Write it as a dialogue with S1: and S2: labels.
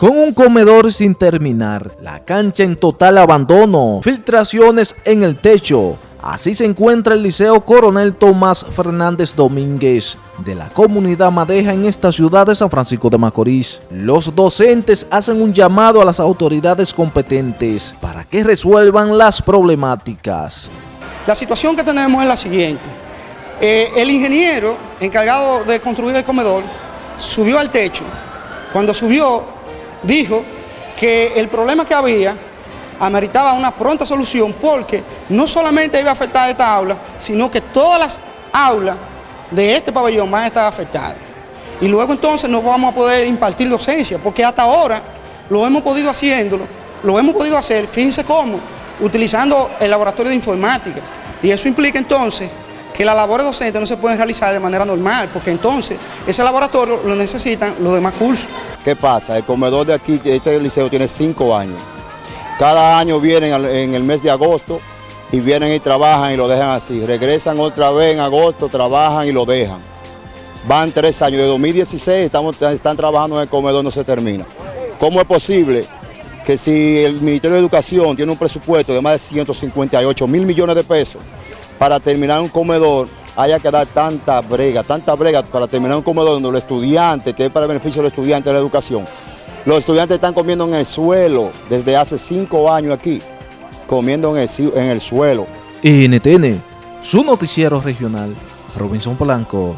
S1: Con un comedor sin terminar, la cancha en total abandono, filtraciones en el techo, así se encuentra el Liceo Coronel Tomás Fernández Domínguez de la comunidad Madeja en esta ciudad de San Francisco de Macorís. Los docentes hacen un llamado a las autoridades competentes para que resuelvan las problemáticas.
S2: La situación que tenemos es la siguiente. Eh, el ingeniero encargado de construir el comedor subió al techo. Cuando subió dijo que el problema que había ameritaba una pronta solución porque no solamente iba a afectar a esta aula, sino que todas las aulas de este pabellón van a estar afectadas. Y luego entonces no vamos a poder impartir docencia, porque hasta ahora lo hemos podido haciéndolo, lo hemos podido hacer, fíjense cómo, utilizando el laboratorio de informática. Y eso implica entonces que las labores docentes no se pueden realizar de manera normal, porque entonces ese laboratorio lo necesitan los demás cursos.
S3: ¿Qué pasa? El comedor de aquí, este liceo, tiene cinco años. Cada año vienen en el mes de agosto y vienen y trabajan y lo dejan así. Regresan otra vez en agosto, trabajan y lo dejan. Van tres años, de 2016 estamos, están trabajando en el comedor, no se termina. ¿Cómo es posible que si el Ministerio de Educación tiene un presupuesto de más de 158 mil millones de pesos para terminar un comedor, haya que dar tanta brega, tanta brega para terminar un comedor donde los estudiantes, que es para el beneficio de los estudiantes de la educación, los estudiantes están comiendo en el suelo desde hace cinco años aquí, comiendo en el, en el suelo.
S1: NTN, su noticiero regional, Robinson Polanco.